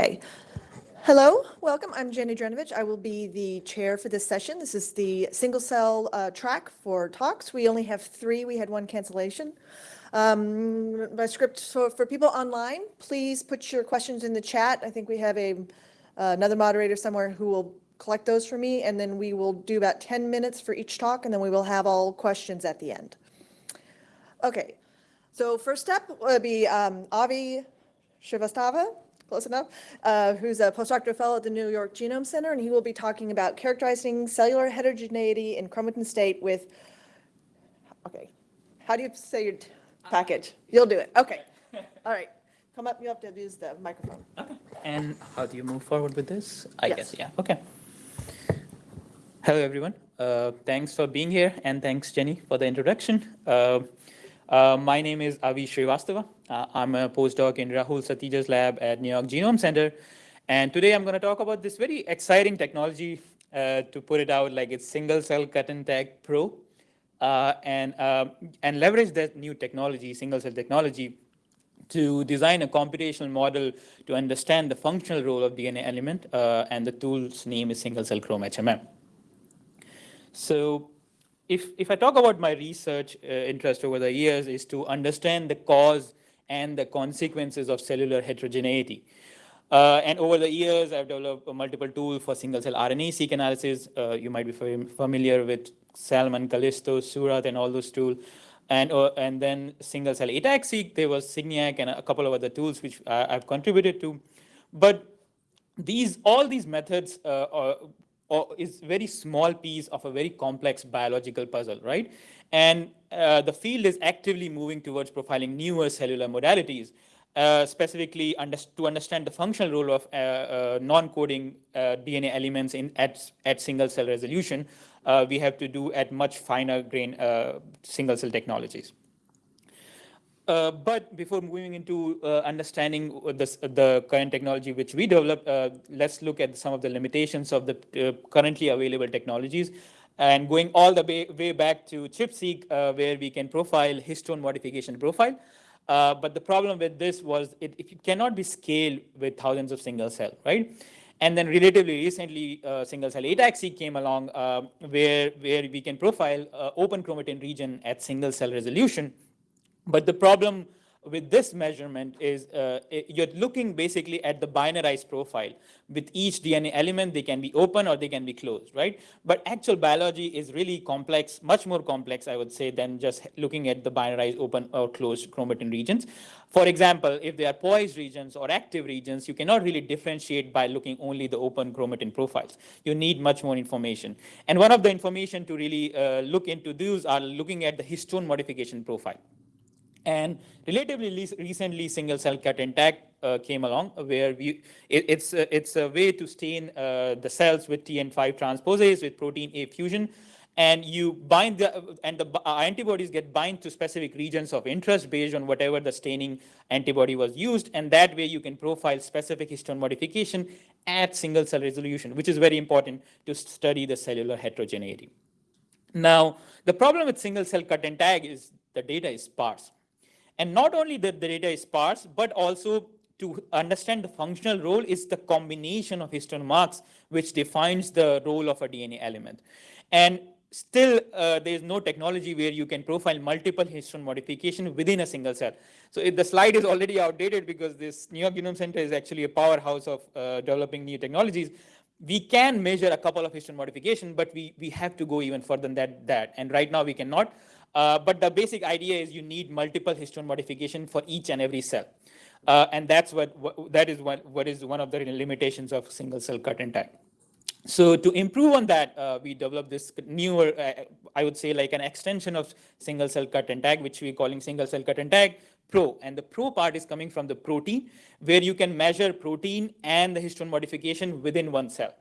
Okay. Hello, welcome. I'm Jenny Drnevich. I will be the chair for this session. This is the single cell uh, track for talks. We only have three. We had one cancellation. Um, my script for, for people online, please put your questions in the chat. I think we have a uh, another moderator somewhere who will collect those for me, and then we will do about 10 minutes for each talk, and then we will have all questions at the end. Okay, so first step will be um, Avi Shrivastava, close enough, uh, who's a postdoctoral fellow at the New York Genome Center, and he will be talking about characterizing cellular heterogeneity in chromatin state with, okay, how do you say your package? You'll do it, okay. All right, come up, you have to use the microphone. Okay, and how do you move forward with this? I Yes. guess, yeah, okay. Hello, everyone. Uh, Thanks for being here, and thanks, Jenny, for the introduction. Uh, uh, My name is Avi Srivastava. Uh, I'm a postdoc in Rahul Satija's lab at New York Genome Center. And today I'm going to talk about this very exciting technology, uh, to put it out like it's single cell cut and tag pro, uh, and, uh, and leverage that new technology, single cell technology, to design a computational model to understand the functional role of DNA element, uh, and the tool's name is single cell chrome HMM. So if, if I talk about my research uh, interest over the years is to understand the cause and the consequences of cellular heterogeneity. Uh, and over the years, I've developed multiple tools for single-cell RNA-seq analysis. Uh, you might be familiar with Salmon, kallisto, Seurat, and all those tools. And, uh, and then single-cell ATAC-seq, there was Signac and a couple of other tools which I've contributed to. But these all these methods uh, is very small piece of a very complex biological puzzle, right? And uh, the field is actively moving towards profiling newer cellular modalities, uh, specifically under, to understand the functional role of uh, uh non-coding uh, DNA elements in at, at single cell resolution. Uh, we have to do at much finer grain single cell technologies. Uh, but before moving into uh, understanding this, the current technology which we developed, uh, let's look at some of the limitations of the uh, currently available technologies. And going all the way, way back to ChIP-seq, uh, where we can profile histone modification profile. but the problem with this was it, it, cannot be scaled with thousands of single cell, right? And then relatively recently, single cell ATAC-seq came along where, where we can profile open chromatin region at single cell resolution but the problem with this measurement is uh, you're looking basically at the binarized profile. With each DNA element, they can be open or they can be closed, right? But actual biology is really complex, much more complex, I would say, than just looking at the binarized open or closed chromatin regions. For example, if they are poised regions or active regions, you cannot really differentiate by looking only the open chromatin profiles. You need much more information. And one of the information to really uh, look into these are looking at the histone modification profile. And relatively recently, single cell cut and tag uh, came along where we, it, it's, uh, it's a way to stain uh, the cells with TN5 transposase with protein A fusion. And you bind the, and the uh, antibodies get bind to specific regions of interest based on whatever the staining antibody was used. And that way you can profile specific histone modification at single cell resolution, which is very important to study the cellular heterogeneity. Now, the problem with single cell cut and tag is the data is sparse. And not only that the data is sparse, but also to understand the functional role is the combination of histone marks, which defines the role of a DNA element. And still, uh, there is no technology where you can profile multiple histone modification within a single cell. So if the slide is already outdated because this New York Genome Center is actually a powerhouse of uh, developing new technologies. We can measure a couple of histone modification, but we, we have to go even further than that, that. And right now we cannot. Uh, but the basic idea is you need multiple histone modification for each and every cell. Uh, and that's what, what, that is what, what is one of the limitations of single cell cut and tag. So to improve on that, uh, we developed this newer, uh, I would say like an extension of single cell cut and tag, which we're calling single cell cut and tag pro. And the pro part is coming from the protein, where you can measure protein and the histone modification within one cell.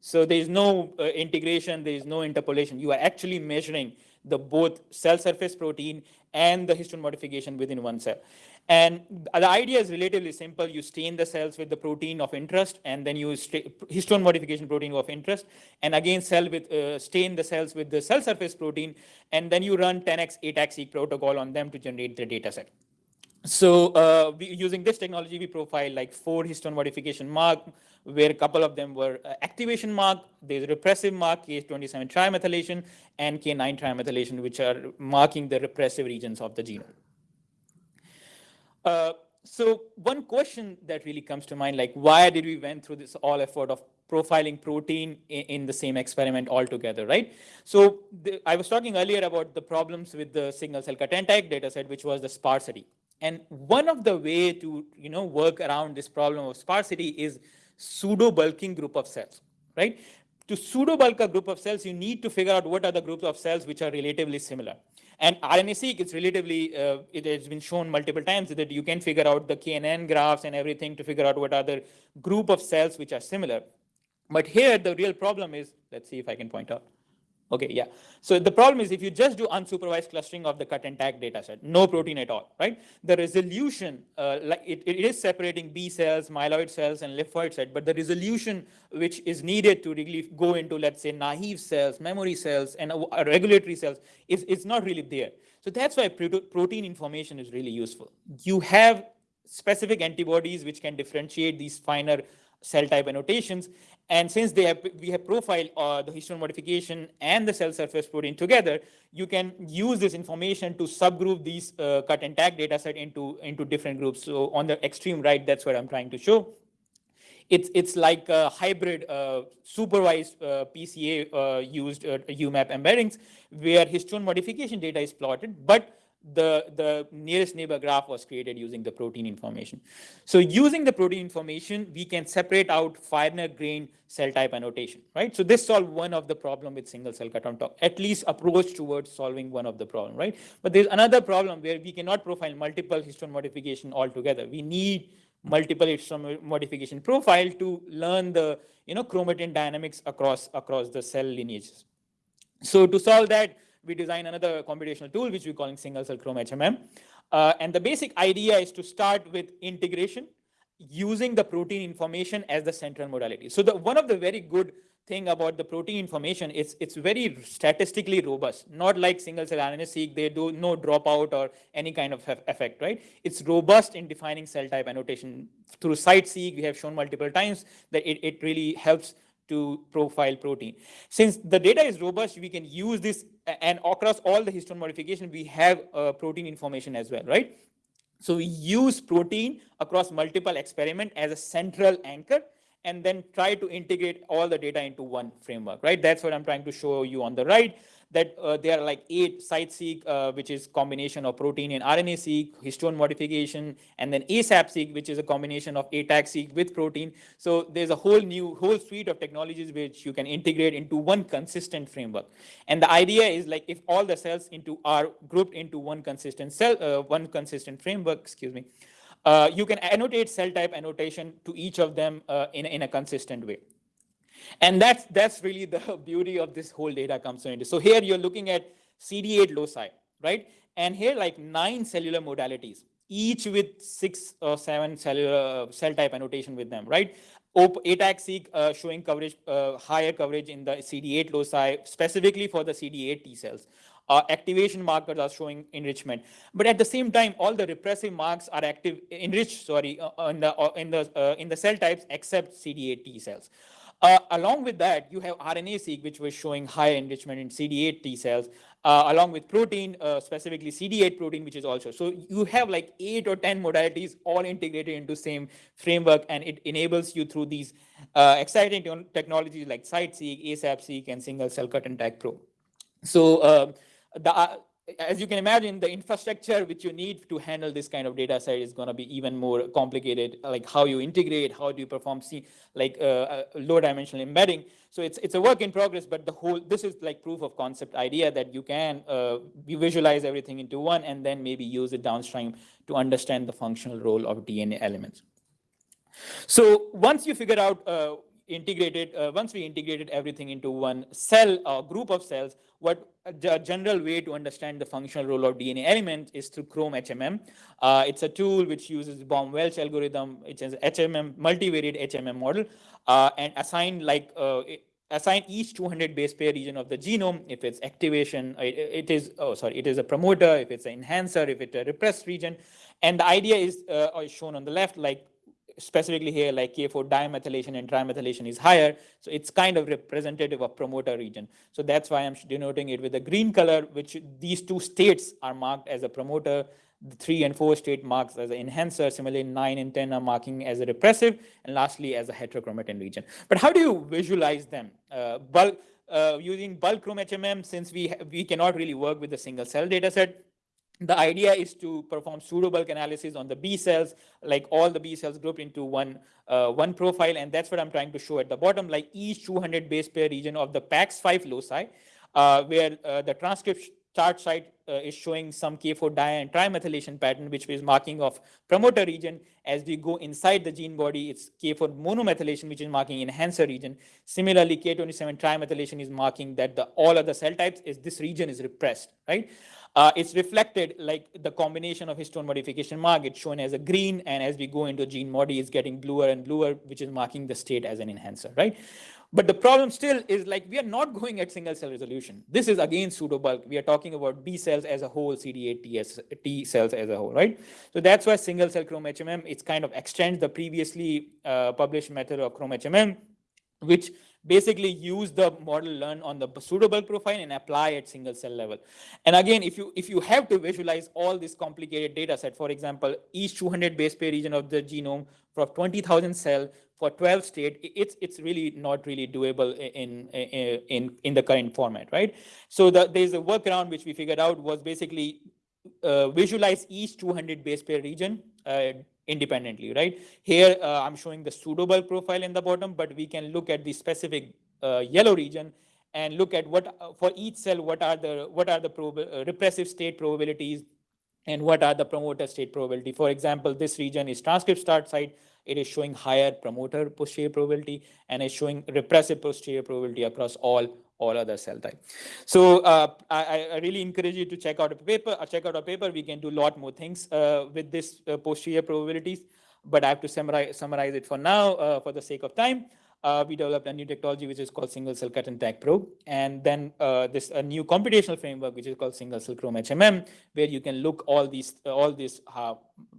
So there is no uh, integration, there is no interpolation. You are actually measuring the both cell surface protein and the histone modification within one cell. And the idea is relatively simple. You stain the cells with the protein of interest, and then you histone modification protein of interest, and again cell with uh, stain the cells with the cell surface protein, and then you run 10x ATAC-seq protocol on them to generate the data set. so uh, we, using this technology, we profile like four histone modification mark, where a couple of them were uh, activation mark, there's repressive mark, K27 trimethylation, and K9 trimethylation, which are marking the repressive regions of the genome. Uh, so one question that really comes to mind, like why did we went through this all effort of profiling protein in, in the same experiment altogether, right? So the, I was talking earlier about the problems with the single cell cut and tag dataset, which was the sparsity. And one of the way to you know work around this problem of sparsity is pseudo bulking group of cells, right? To pseudo bulk a group of cells, you need to figure out what are the groups of cells which are relatively similar. And RNA-seq is relatively, uh, it has been shown multiple times that you can figure out the KNN graphs and everything to figure out what are the group of cells which are similar. But here, the real problem is, let's see if I can point out. Okay, yeah. So the problem is if you just do unsupervised clustering of the cut and tag data set, no protein at all, right? The resolution, uh, like it, it is separating B cells, myeloid cells, and lymphoid cells, but the resolution which is needed to really go into, let's say, naive cells, memory cells, and uh, regulatory cells is, is not really there. So that's why protein information is really useful. You have specific antibodies which can differentiate these finer cell type annotations. And since they have, we have profiled uh, the histone modification and the cell surface protein together, you can use this information to subgroup these uh, cut and tag data set into, into different groups. So on the extreme right, that's what I'm trying to show. It's, it's like a hybrid uh, supervised uh, PCA uh, used UMAP uh, embeddings where histone modification data is plotted, but the, the nearest neighbor graph was created using the protein information. So using the protein information, we can separate out finer grain cell type annotation, right? So this solved one of the problem with single cell cut on top, at least approach towards solving one of the problem, right? But there's another problem where we cannot profile multiple histone modification altogether. We need multiple histone modification profile to learn the you know chromatin dynamics across across the cell lineages. So to solve that, we design another computational tool, which we call single cell chrome HMM. Uh, and the basic idea is to start with integration using the protein information as the central modality. So the one of the very good thing about the protein information is it's very statistically robust, not like single cell RNA-seq, they do no dropout or any kind of effect, right? It's robust in defining cell type annotation. Through CITE-seq, we have shown multiple times that it, it really helps to profile protein. Since the data is robust, we can use this and across all the histone modification, we have uh, protein information as well, right? So we use protein across multiple experiment as a central anchor and then try to integrate all the data into one framework, right? That's what I'm trying to show you on the right that uh, there are like eight CiteSeq, uh, which is combination of protein and RNA-seq, histone modification, and then ASAP-seq, which is a combination of ATAC-seq with protein. So there's a whole new, whole suite of technologies which you can integrate into one consistent framework. And the idea is like if all the cells into are grouped into one consistent cell, uh, one consistent framework, excuse me, uh, you can annotate cell type annotation to each of them uh, in, in a consistent way. And that's, that's really the beauty of this whole data comes into. So here you're looking at CD8 loci, right? And here like nine cellular modalities, each with six or seven cellular cell type annotation with them, right? ATAC-seq uh, showing coverage, uh, higher coverage in the CD8 loci, specifically for the CD8 T cells. Uh, activation markers are showing enrichment. But at the same time, all the repressive marks are active, enriched, sorry, uh, in the, uh, in, the, uh, in the cell types except CD8 T cells. Uh, along with that, you have RNA-seq, which was showing high enrichment in CD8 T cells, uh, along with protein, uh, specifically CD8 protein, which is also. So you have like eight or 10 modalities all integrated into same framework, and it enables you through these uh, exciting technologies like CiteSeq, ASAP-seq, and single cell cut and tag probe. So uh, the, uh, as you can imagine, the infrastructure which you need to handle this kind of data set is going to be even more complicated, like how you integrate, how do you perform C, like uh, uh, low dimensional embedding. So it's it's a work in progress, but the whole, this is like proof of concept idea that you can uh, visualize everything into one and then maybe use it downstream to understand the functional role of DNA elements. So once you figure out uh, integrated, uh, once we integrated everything into one cell or group of cells, what the general way to understand the functional role of DNA element is through Chrome HMM. Uh, it's a tool which uses Baum-Welch algorithm, which is HMM, multivariate HMM model, uh, and assign like uh, assign each 200 base pair region of the genome. If it's activation, it, it is, oh, sorry, it is a promoter, if it's an enhancer, if it's a repressed region, And the idea is uh, is shown on the left, like specifically here, like K4 dimethylation and trimethylation is higher. So it's kind of representative of promoter region. So that's why I'm denoting it with a green color, which these two states are marked as a promoter. The three and four state marks as an enhancer. Similarly, nine and 10 are marking as a repressive. And lastly, as a heterochromatin region. But how do you visualize them? Uh, bulk, uh, using bulk HMM, since we, we cannot really work with a single cell data set, the idea is to perform pseudobulk analysis on the B cells, like all the B cells grouped into one, uh, one profile. And that's what I'm trying to show at the bottom, like each 200 base pair region of the PAX5 loci, uh, where uh, the transcript start site is showing some K4 di and trimethylation pattern, which is marking of promoter region. As we go inside the gene body, it's K4 monomethylation, which is marking enhancer region. Similarly, K27 trimethylation is marking that the all other cell types is this region is repressed, right? Uh, it's reflected like the combination of histone modification mark. It's shown as a green, and as we go into gene body, it's getting bluer and bluer, which is marking the state as an enhancer, right? But the problem still is like we are not going at single cell resolution. This is again pseudo bulk. We are talking about B cells as a whole, CD8 TS, T cells as a whole, right? So that's why single cell chrome HMM, it's kind of extends the previously uh, published method of chrome HMM, which basically use the model learned on the pseudobulk profile and apply at single cell level. And again, if you if you have to visualize all this complicated data set, for example, each 200 base pair region of the genome for 20,000 cell for 12 state, it's it's really not really doable in in in, in the current format, right? So the, there's a workaround which we figured out was basically uh, visualize each 200 base pair region uh, independently, right? Here, uh, I'm showing the pseudobulk profile in the bottom, but we can look at the specific uh, yellow region and look at what uh, for each cell, what are the what are the uh, repressive state probabilities and what are the promoter state probability. For example, this region is transcript start site. It is showing higher promoter posterior probability and is showing repressive posterior probability across all all other cell type. So uh, I, I, really encourage you to check out a paper. Uh, check out a paper. We can do a lot more things uh, with this uh, posterior probabilities, but I have to summarize summarize it for now uh, for the sake of time. Uh, we developed a new technology which is called single cell cut and tag probe, and then this a new computational framework which is called single cell chrome HMM, where you can look all these all this.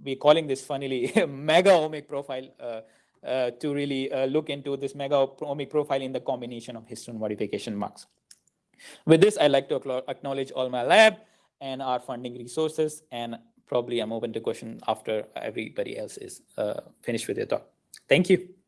we're calling this funnily mega omic profile. Uh, to really uh, look into this mega omic profile in the combination of histone modification marks. With this, I'd like to acknowledge all my lab and our funding resources, and probably I'm open to question after everybody else is uh, finished with their talk. Thank you.